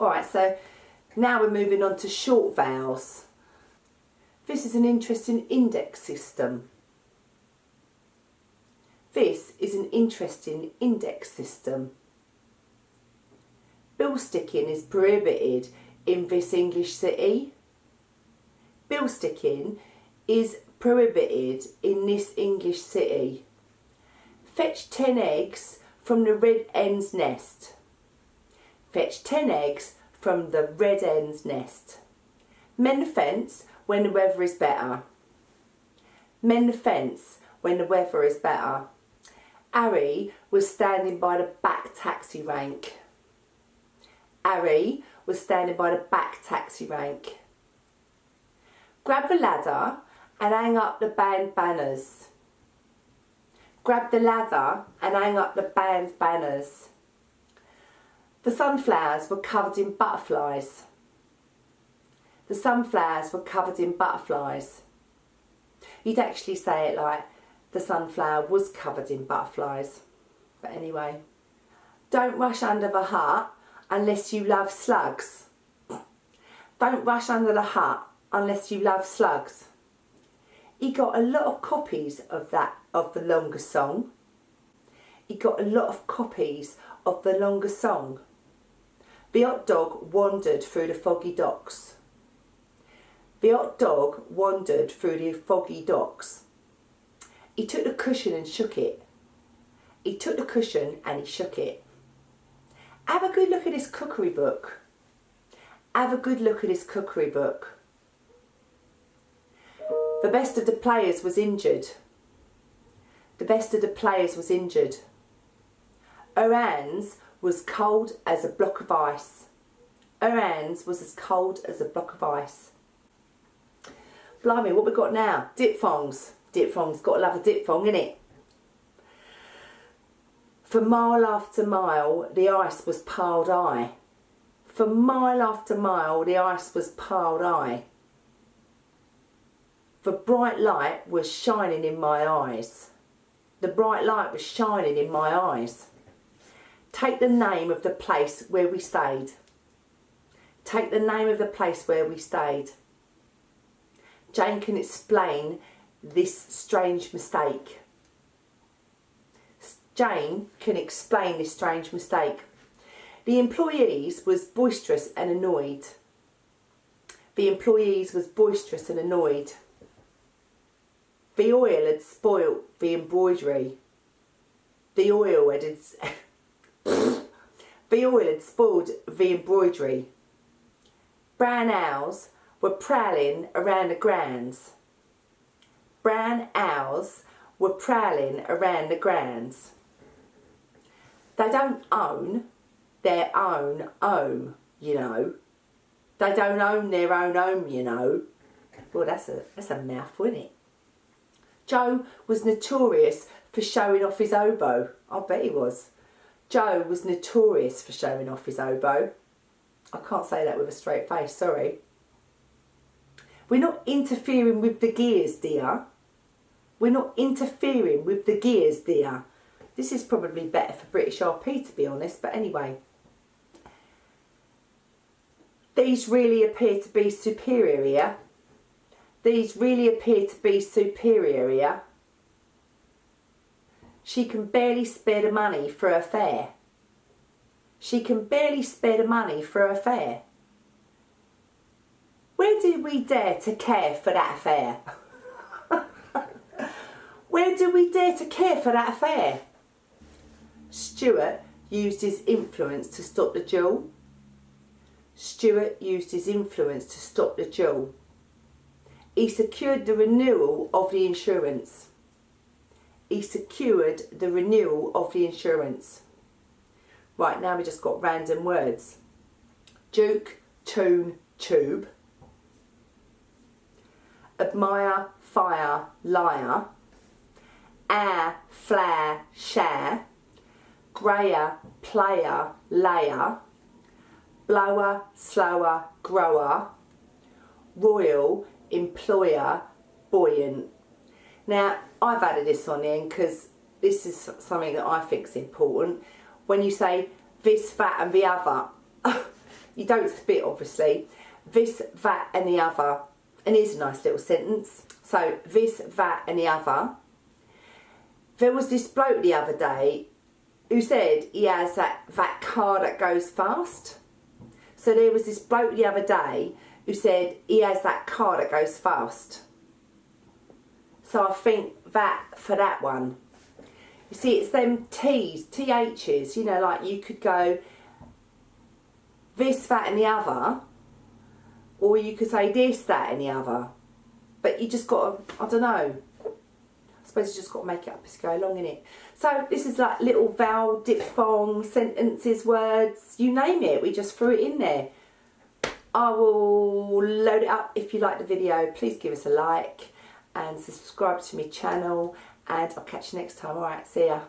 Alright, so now we're moving on to short vowels. This is an interesting index system. This is an interesting index system. Bill sticking is prohibited in this English city. Bill sticking is prohibited in this English city. Fetch 10 eggs from the red hen's nest. Fetch 10 eggs from the red hen's nest. Mend the fence when the weather is better. Mend the fence when the weather is better. Harry was standing by the back taxi rank. Harry was standing by the back taxi rank. Grab the ladder and hang up the band banners. Grab the ladder and hang up the band banners. The sunflowers were covered in butterflies. The sunflowers were covered in butterflies. You'd actually say it like the sunflower was covered in butterflies. But anyway, don't rush under the hut unless you love slugs. Don't rush under the hut unless you love slugs. He got a lot of copies of that of the longer song. He got a lot of copies of the longer song. The hot dog wandered through the foggy docks. The hot dog wandered through the foggy docks. He took the cushion and shook it. He took the cushion and he shook it. Have a good look at this cookery book. Have a good look at this cookery book. The best of the players was injured. The best of the players was injured. Her hands was cold as a block of ice. Her hands was as cold as a block of ice. Blimey, what we got now? Diphthongs. Diphthongs, got to love a diphthong, innit? For mile after mile, the ice was piled high. For mile after mile, the ice was piled high. The bright light was shining in my eyes. The bright light was shining in my eyes. Take the name of the place where we stayed. Take the name of the place where we stayed. Jane can explain this strange mistake. Jane can explain this strange mistake. The employees was boisterous and annoyed. The employees was boisterous and annoyed. The oil had spoilt the embroidery. The oil had the oil had spoiled the embroidery. Brown owls were prowling around the grounds. Brown owls were prowling around the grounds. They don't own their own home, you know. They don't own their own home, you know. Well, that's a, that's a mouthful, isn't it? Joe was notorious for showing off his oboe. I bet he was. Joe was notorious for showing off his oboe. I can't say that with a straight face, sorry. We're not interfering with the gears, dear. We're not interfering with the gears, dear. This is probably better for British RP, to be honest, but anyway. These really appear to be superior. These really appear to be superior. She can barely spare the money for her fare. She can barely spare the money for her fare. Where do we dare to care for that affair? Where do we dare to care for that affair? Stuart used his influence to stop the duel. Stuart used his influence to stop the duel. He secured the renewal of the insurance. He secured the renewal of the insurance. Right, now we just got random words. Duke, tune, tube admire, fire, liar, air, flare, share, grayer, player, layer, blower, slower, grower, royal, employer, buoyant. Now, I've added this on in because this is something that I think is important. When you say this, that and the other, you don't spit obviously, this, that and the other. And here's a nice little sentence. So this, that and the other. There was this bloke the other day who said he has that, that car that goes fast. So there was this bloke the other day who said he has that car that goes fast. So I think that for that one. You see, it's them T's, TH's, you know, like you could go this, that and the other, or you could say this, that and the other. But you just got to, I don't know, I suppose you just got to make it up as you go along in it. So this is like little vowel, diphthong, sentences, words, you name it. We just threw it in there. I will load it up. If you like the video, please give us a like and subscribe to my channel and I'll catch you next time. Alright, see ya.